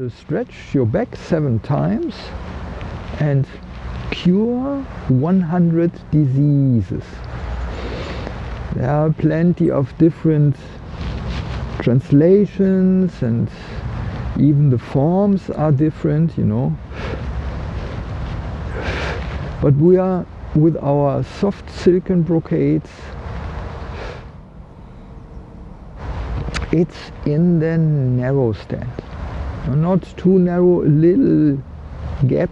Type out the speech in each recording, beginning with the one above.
Uh, stretch your back seven times and cure 100 diseases. There are plenty of different translations and even the forms are different, you know. But we are with our soft silicon brocades it's in the narrow stand not too narrow a little gap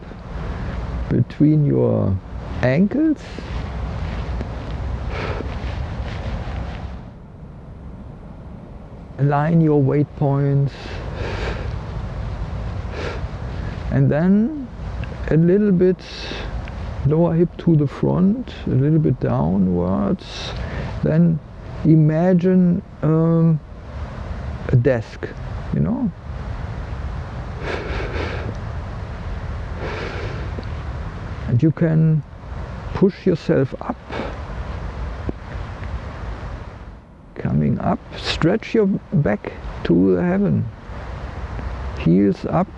between your ankles. Align your weight points. And then a little bit lower hip to the front a little bit downwards. Then imagine um, a desk you know and you can push yourself up. Coming up stretch your back to the heaven. Heels up.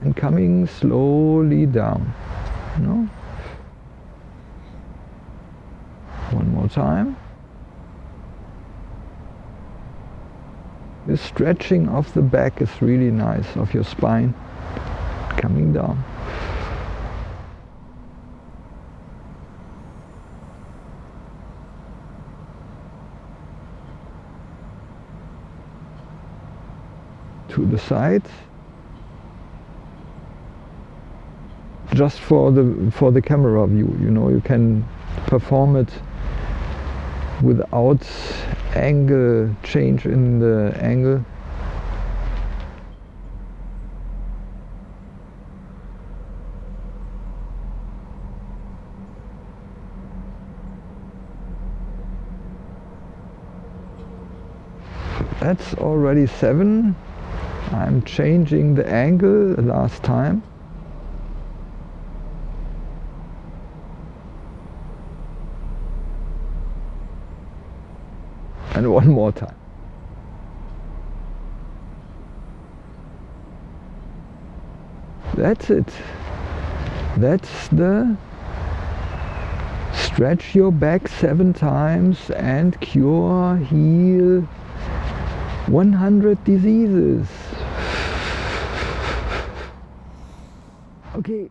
And coming slowly down. You know one more time. The stretching of the back is really nice of your spine coming down. To the side just for the for the camera view you know you can perform it without angle change in the angle that's already seven I'm changing the angle last time. And one more time. That's it. That's the stretch your back seven times and cure, heal 100 diseases. Okay.